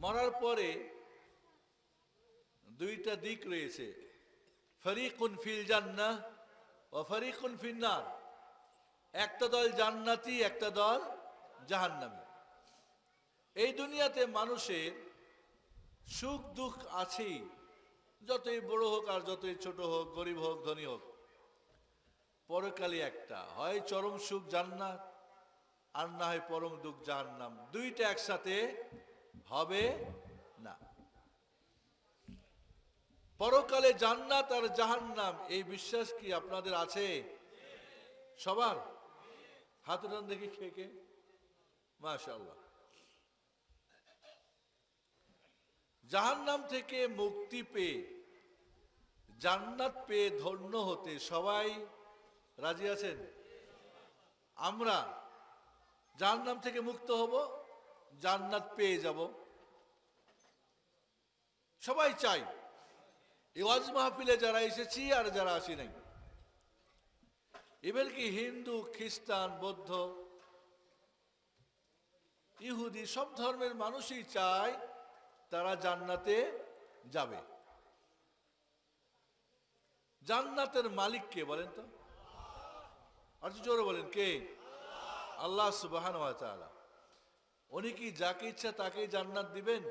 মরার পরে দুইটা দিক রয়েছে। ফরিকুন ফিল জান্না ও ফরিকুন ফিন্নার একটা দল জান্নাতি, একটা দল জাহান্নামী। এই দুনিয়াতে মানুষের সুখ, দুঃখ আছেই। যতই বড় হোক আর যতই ছোট হোক, গরিব হোক, ধনী হোক। পরকালে একটা। হয় চরম সুখ জান্নাত, আর না হয় পরম দুঃখ জাহান্নাম। দুইটা একসাথে হবে না। পরকালে জান্নাত আর জাহান্নাম, এই বিশ্বাস কি আপনাদের আছে? সবার? হাত উঠান দেখি খেয়ে কে। মাশাল্লাহ জাহান্নাম থেকে মুক্তি পেয়ে, জান্নাত পেয়ে ধন্য হতে সবাই রাজি আছেন? আমরা জাহান্নাম থেকে মুক্ত হব? জান্নাত পেয়ে যাব। সবাই চাই। এই ওয়াজ মাহফিলে যারা এসেছি আর যারা আসি নাই। এবার কি হিন্দু, খ্রিস্টান, বৌদ্ধ, ইহুদি সব ধর্মের মানুষই চায় তারা জান্নাতে যাবে। জান্নাতের মালিক কে বলেন তো? আর জোরে বলেন, কে? আল্লাহ সুবাহান উনি কি যাকে ইচ্ছা তাকেই জান্নাত দিবেন?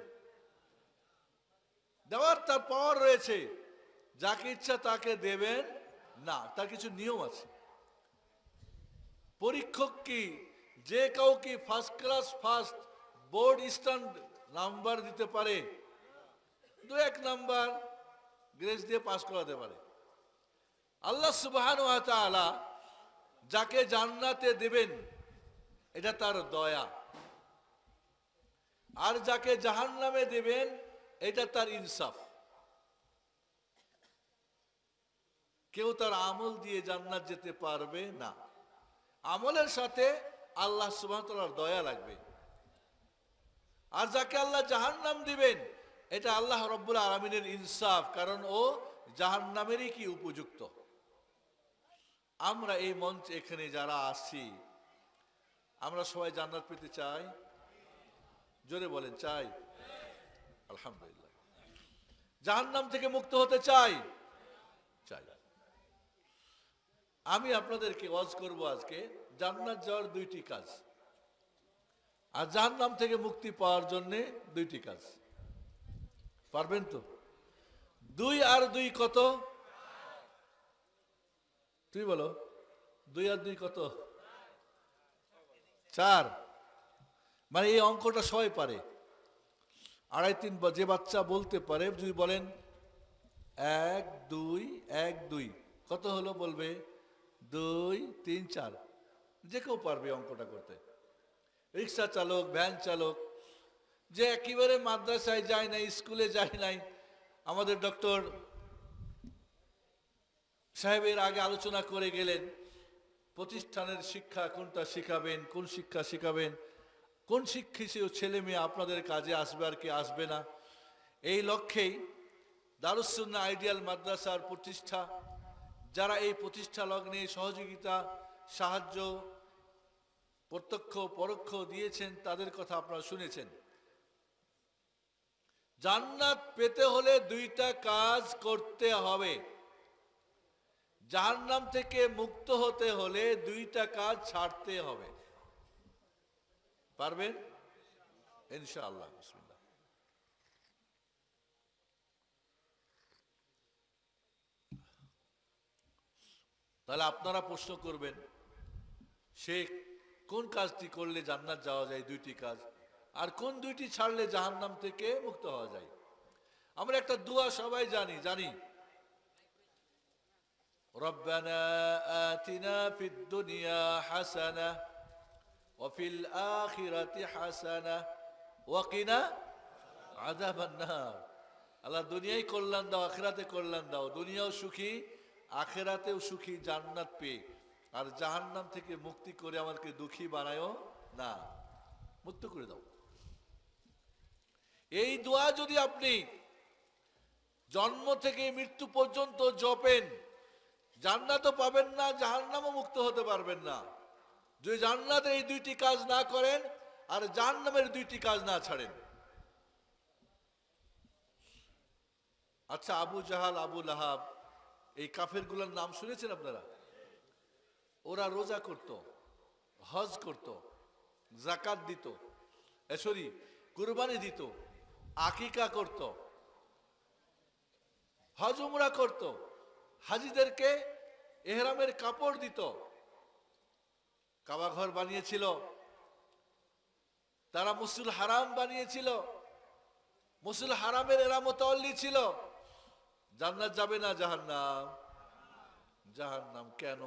দেওয়ার তার পাওয়ার রয়েছে। যাকে ইচ্ছা তাকে দেবেন না, তার কিছু নিয়ম আছে। পরীক্ষক কি যে কাউকে first class first board stand number দিতে পারে, দু এক নাম্বার গ্রেস দিয়ে পাস করাতে পারে। আল্লাহ সুবাহান যাকে জান্নাতে দেবেন, এটা তার দয়া। আর যাকে জাহান নামে দেবেন, এটা তার ইনসাফ। কেউ তার আমল দিয়ে জান্নাত যেতে পারবে না। আমলের সাথে আল্লাহ সুবাহ দয়া লাগবে। আর যাকে আল্লাহ জাহান নাম দিবেন, এটা আল্লাহ রব্বুল আলমিনের ইনসাফ, কারণ ও জাহান নামেরই কি উপযুক্ত? আমরা এই মঞ্চ এখানে যারা আসছি আমরা সবাই জান্নাত পেতে চাই। জোরে বলেন, চাই। আলহামদুলিল্লাহ। জাহান্নাম থেকে মুক্ত হতে চাই। চাই। আমি আপনাদেরকে ওয়াজ করব আজকে। জান্নাত যাওয়ার দুইটি কাজ। আর জাহান্নাম থেকে মুক্তি পাওয়ার জন্য দুইটি কাজ। পারবেন তো? দুই আর দুই কত? তুই বলো, দুই আর দুই কত? চার। মানে এই অঙ্কটা সবাই পারে। আড়াই তিন যে বাচ্চা বলতে পারে, যদি বলেন এক, দুই এক, দুই, কত হলো বলবে? দুই, তিন, চার। যে কেউ পারবে অঙ্কটা করতে। রিক্সা চালক, ভ্যান চালক, যে একেবারে মাদ্রাসায় যায় নাই, স্কুলে যায় নাই, আমাদের ডক্টর সাহেবের আগে আলোচনা করে গেলেন, প্রতিষ্ঠানের শিক্ষা কোনটা শিখাবেন, কোন শিক্ষা শিখাবেন কোন শিক্ষিত ছেলে মেয়ে আপনাদের কাজে আসবে আর কি আসবে না? এই লক্ষ্যেই দারুসুন্না আইডিয়াল মাদ্রাসার প্রতিষ্ঠা, যারা এই প্রতিষ্ঠা লগ্নে সহযোগিতা, সাহায্য, প্রত্যক্ষ, পরোক্ষ দিয়েছেন, তাদের কথা আপনারা শুনেছেন। জান্নাত পেতে হলে দুইটা কাজ করতে হবে। জাহান্নাম থেকে মুক্ত হতে হলে দুইটা কাজ ছাড়তে হবে। পারবেন ইনশাআল্লাহ বিসমিল্লাহ তাহলে আপনারা প্রশ্ন করবেন সে কোন কাজটি করলে জান্নাত যাওয়া যায় দুইটি কাজ আর কোন দুইটি ছাড়লে জাহান্নাম থেকে মুক্ত হওয়া যায় আমরা একটা দোয়া সবাই জানি জানি ربنا آتنا في الدنيا حسنة وفي الآخرة حسنة وقنا عذاب النار আল্লাহ দুনিয়াই কল্যাণ দাও, আখেরাতে কল্যাণ দাও। দুনিয়াও সুখী, আখেরাতেও সুখী জান্নাত পেয়ে আর জাহান্নাম থেকে মুক্তি করে আমাকে দুঃখী বানায়ও না। মুক্ত করে দাও। এই দোয়া যদি আপনি জন্ম থেকে মৃত্যু পর্যন্ত জপেন, জান্নাতও পাবেন না, জাহান্নামও মুক্ত হতে পারবেন না। যদি জান্নাতের এই দুইটি কাজ না করেন আর জাহান্নামের দুইটি কাজ না ছাড়েন। আচ্ছা আবু জাহাল, আবু লাহাব, এই কাফেরগুলোর নাম শুনেছেন আপনারা? ওরা রোজা করত, হজ করত জাকাত দিত সরি, কুরবানি দিত, আকিকা করত, হজ উমরা করত, হাজিদেরকে এহরামের কাপড় দিত কাবা ঘর বানিয়েছিল। তারা মুসুল হারাম বানিয়েছিল। মুসুল হারামের এরা মোতাল্লি ছিল। জান্নাত যাবে না জাহান্নাম। জাহান্নাম কেন?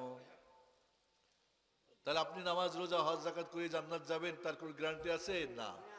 তাহলে আপনি নামাজ, রোজা, হজ জাকাত করে জান্নাত যাবেন, তার কোনো গ্যারান্টি আছে? না।